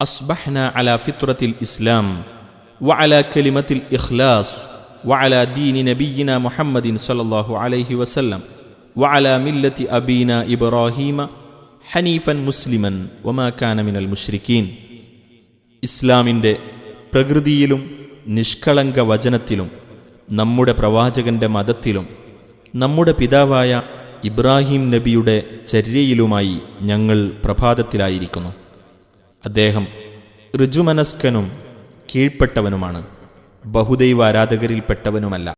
അസ്ബഹ്ന അല ഫിത്രത്തിൽ ഇസ്ലാം വഅല കലിമത്തിൽ ഇഖ്ലാസ് വഅല ദീനി നബീന മുഹമ്മദിൻ സല്ലാഹു അലൈഹി വസല്ലം വഅല മില്ലത്തി അബീന ഇബ്രാഹീമ ഹനീഫൻ മുസ്ലിമൻ ഒമാക്കാനമിനൽ മുഷ്രിഖീൻ ഇസ്ലാമിന്റെ പ്രകൃതിയിലും നിഷ്കളങ്ക വചനത്തിലും നമ്മുടെ പ്രവാചകന്റെ മതത്തിലും നമ്മുടെ പിതാവായ ഇബ്രാഹിം നബിയുടെ ചര്യയിലുമായി ഞങ്ങൾ പ്രഭാതത്തിലായിരിക്കുന്നു. അദ്ദേഹം ഋജുമനസ്കനും കീഴ്പ്പെട്ടവനുമാണ്. ബഹുദൈവ ആരാധകരിൽപ്പെട്ടവനുമല്ല